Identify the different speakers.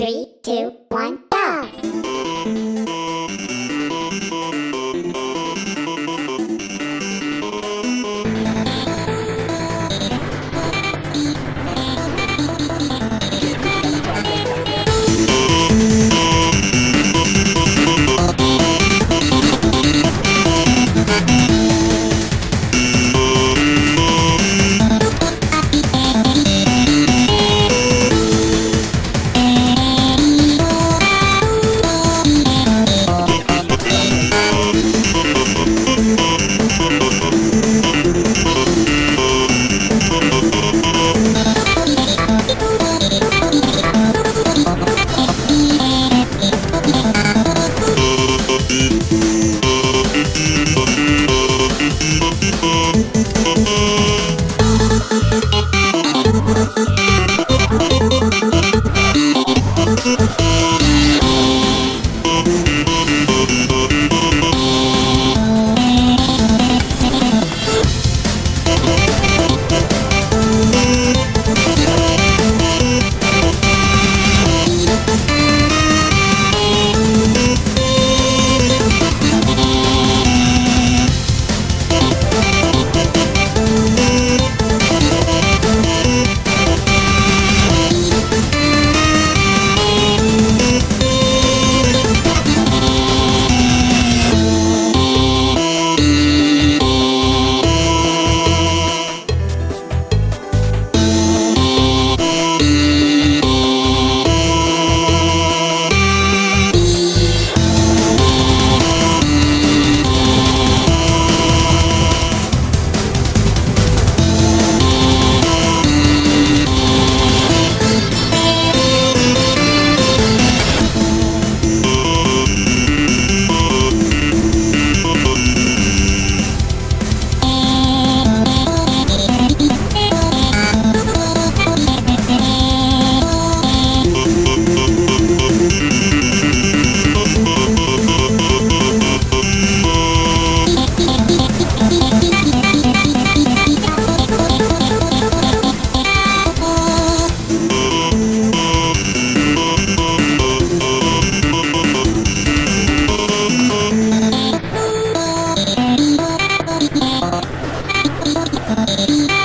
Speaker 1: Three, two, one, go!
Speaker 2: Thank Bye.